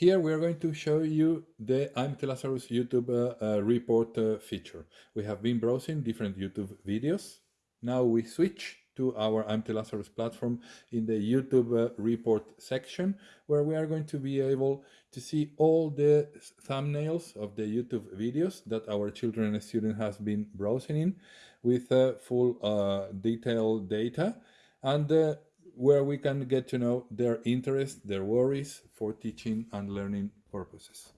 Here we are going to show you the Lazarus YouTube uh, uh, report uh, feature. We have been browsing different YouTube videos. Now we switch to our Lazarus platform in the YouTube uh, report section, where we are going to be able to see all the thumbnails of the YouTube videos that our children and student has been browsing in with uh, full uh, detailed data. And where we can get to know their interests, their worries for teaching and learning purposes.